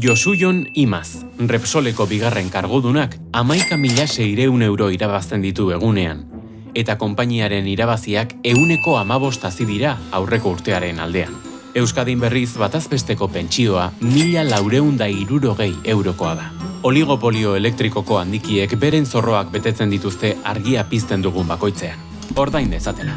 Josujon Imaz, Repsoleko bigarren kargodunak, amaika mila seireun euro irabazten ditu egunean. Eta konpainiaren irabaziak euneko amabostazi dira aurreko urtearen aldean. Euskadin berriz batazbesteko pentsioa mila laureunda irurogei eurokoa da. Oligopolio elektrikoko handikiek beren zorroak betetzen dituzte argia pizten dugun bakoitzean. Ordain dezatela.